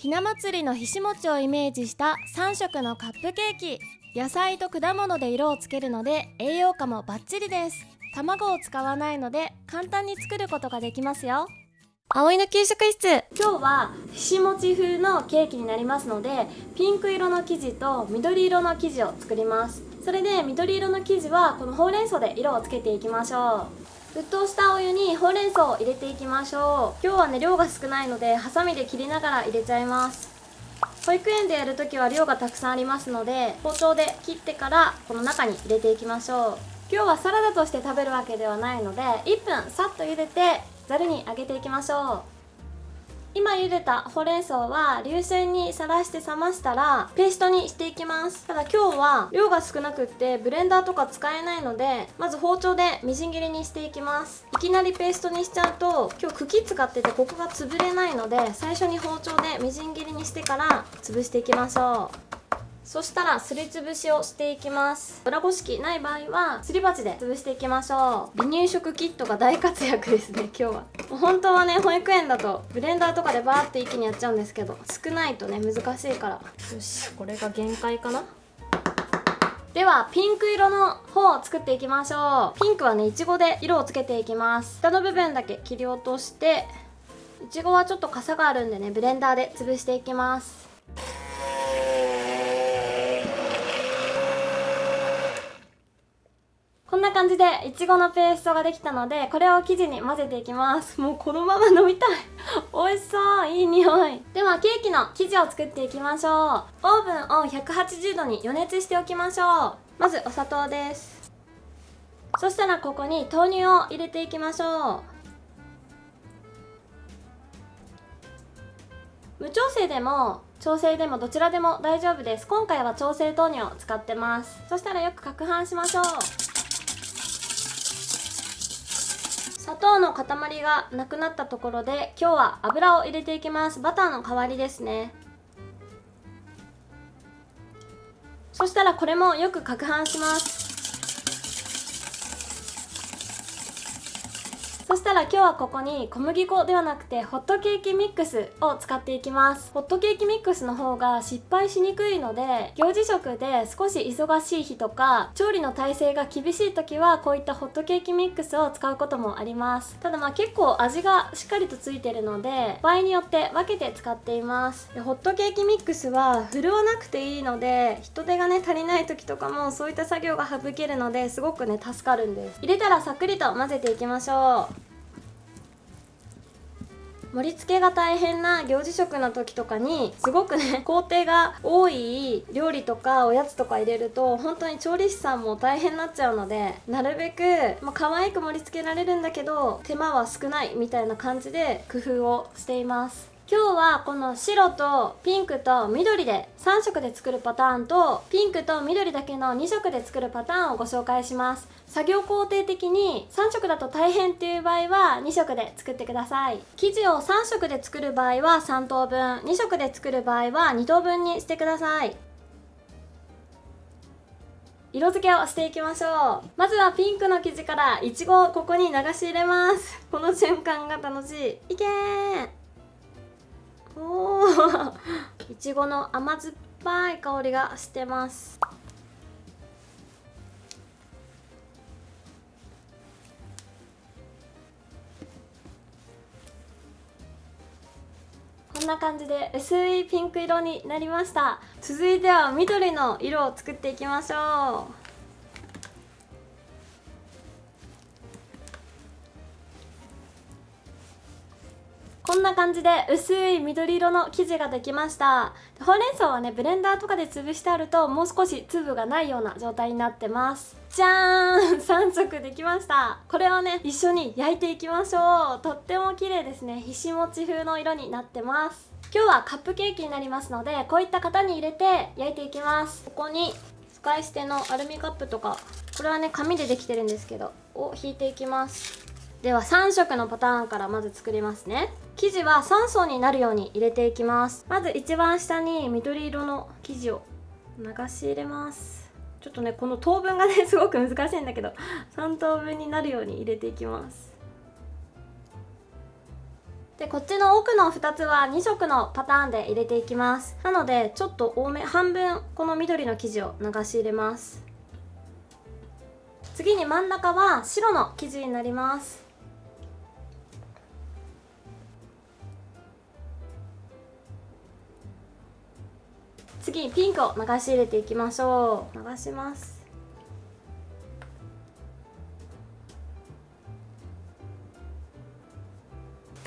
ひな祭りのひし餅をイメージした3色のカップケーキ。野菜と果物で色をつけるので栄養価もバッチリです。卵を使わないので簡単に作ることができますよ。葵の給食室。今日はひし餅風のケーキになりますのでピンク色の生地と緑色の生地を作ります。それで緑色の生地はこのほうれん草で色をつけていきましょう沸騰したお湯にほうれん草を入れていきましょう。今日はね量が少ないのでハサミで切りながら入れちゃいます。保育園でやるときは量がたくさんありますので包丁で切ってからこの中に入れていきましょう。今日はサラダとして食べるわけではないので1分さっと茹でてざるにあげていきましょう。今茹でたほうれん草は流水にさらして冷ましたらペーストにしていきます。ただ今日は量が少なくってブレンダーとか使えないのでまず包丁でみじん切りにしていきます。いきなりペーストにしちゃうと今日茎使っててここが潰れないので最初に包丁でみじん切りにしてから潰していきましょう。そしたらすりつぶしをしていきます。裏ごし器ない場合はすり鉢で潰していきましょう。離乳食キットが大活躍ですね 今日は。本当はね保育園だとブレンダーとかでバーって一気にやっちゃうんですけど少ないとね難しいから。よしこれが限界かな。ではピンク色の方を作っていきましょう。ピンクはねいちごで色をつけていきます。下の部分だけ切り落としていちごはちょっとかさがあるんでねブレンダーで潰していきますこんな感じでいちごのペーストができたのでこれを生地に混ぜていきます。もうこのまま飲みたい。美味しそう。いい匂い。ではケーキの生地を作っていきましょう。オーブンを180度に予熱しておきましょう。まずお砂糖です。そしたらここに豆乳を入れていきましょう。無調整でも調整でもどちらでも大丈夫です。今回は調整豆乳を使ってます。そしたらよく攪拌しましょう。砂糖の塊がなくなったところで今日は油を入れていきます。バターの代わりですね。そしたらこれもよく攪拌します。そしたら今日はここに小麦粉ではなくてホットケーキミックスを使っていきます。ホットケーキミックスの方が失敗しにくいので行事食で少し忙しい日とか調理の体制が厳しい時はこういったホットケーキミックスを使うこともあります。ただまあ結構味がしっかりとついてるので場合によって分けて使っています。でホットケーキミックスは振るわなくていいので人手がね足りない時とかもそういった作業が省けるのですごくね助かるんです。入れたらさっくりと混ぜていきましょう。盛り付けが大変な行事食の時とかにすごくね 工程が多い料理とかおやつとか入れると本当に調理師さんも大変になっちゃうのでなるべく、まあ、可愛く盛り付けられるんだけど手間は少ないみたいな感じで工夫をしています。今日はこの白とピンクと緑で3色で作るパターンとピンクと緑だけの2色で作るパターンをご紹介します。作業工程的に3色だと大変っていう場合は2色で作ってください。生地を3色で作る場合は3等分。2色で作る場合は2等分にしてください。色付けをしていきましょう。まずはピンクの生地からいちごをここに流し入れます。この瞬間が楽しい。いけーおー。いちごの甘酸っぱい香りがしてます。こんな感じで薄いピンク色になりました。続いては緑の色を作っていきましょう。こんな感じで薄い緑色の生地ができました。ほうれん草はねブレンダーとかで潰してあるともう少し粒がないような状態になってます。じゃーん！3色できました。これをね一緒に焼いていきましょう。とっても綺麗ですね。ひし餅風の色になってます。今日はカップケーキになりますのでこういった型に入れて焼いていきます。ここに使い捨てのアルミカップとか。これはね紙でできてるんですけどを引いていきます。では3色のパターンからまず作りますね。生地は3層になるように入れていきます。まず一番下に緑色の生地を流し入れます。ちょっとねこの等分がね すごく難しいんだけど3等分になるように入れていきます。でこっちの奥の2つは2色のパターンで入れていきます。なのでちょっと多め半分この緑の生地を流し入れます。次に真ん中は白の生地になります。次にピンクを流し入れていきましょう。流します。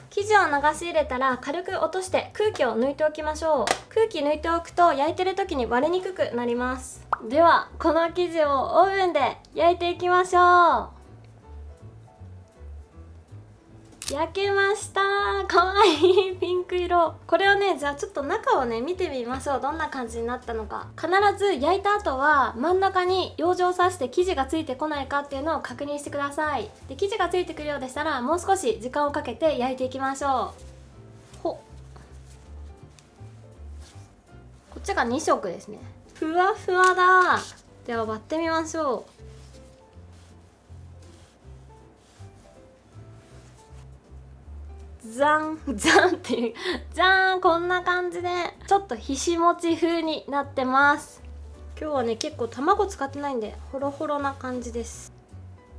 生地を流し入れたら軽く落として空気を抜いておきましょう。空気抜いておくと焼いてる時に割れにくくなります。ではこの生地をオーブンで焼いていきましょう。焼けました。かわいい。ピンク色。これをねじゃあちょっと中をね見てみましょう。どんな感じになったのか。必ず焼いた後は真ん中に養生さして生地がついてこないかっていうのを確認してください。で生地がついてくるようでしたらもう少し時間をかけて焼いていきましょう。ほこっちが2色ですね。ふわふわだ。では割ってみましょう。ザンザンっていうじゃーんこんな感じでちょっとひしもち風になってます。今日はね結構卵使ってないんでホロホロな感じです。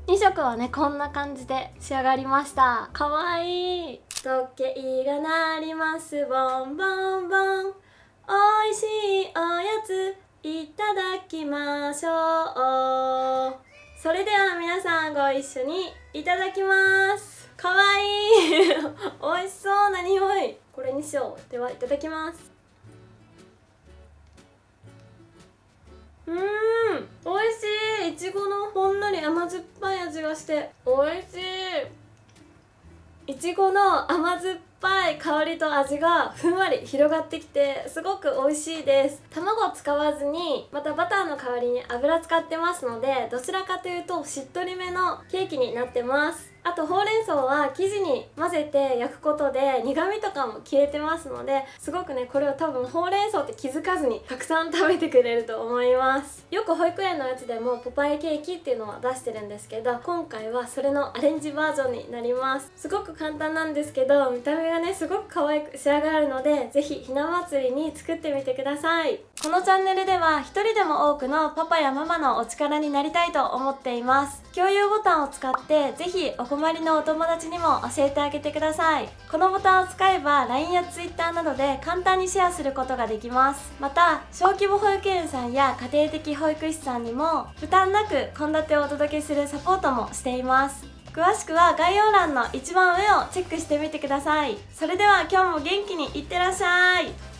2色はねこんな感じで仕上がりました。かわいい。時計が鳴ります。ボンボンボン。おいしいおやついただきましょう。それでは皆さんご一緒にいただきますかわいい。美味しそうな匂い。これにしよう。ではいただきますうん美味しい。いちごのほんのり甘酸っぱい味がして美味しい。いちごの甘酸っぱい香りと味がふんわり広がってきてすごく美味しいです。卵を使わずにまたバターの代わりに油使ってますのでどちらかというとしっとりめのケーキになってます。あとほうれん草は生地に混ぜて焼くことで苦味とかも消えてますのですごくねこれを多分ほうれん草って気づかずにたくさん食べてくれると思います。よく保育園のやつでもポパイケーキっていうのは出してるんですけど今回はそれのアレンジバージョンになります。すごく簡単なんですけど見た目がねすごく可愛く仕上がるのでぜひひな祭りに作ってみてください。このチャンネルでは一人でも多くのパパやママのお力になりたいと思っています。共有ボタンを使ってぜひお困りのお友達にも教えてあげてください。このボタンを使えば LINE や Twitter などで簡単にシェアすることができます。また小規模保育園さんや家庭的保育士さんにも負担なく献立をお届けするサポートもしています。詳しくは概要欄の一番上をチェックしてみてください。それでは今日も元気にいってらっしゃい。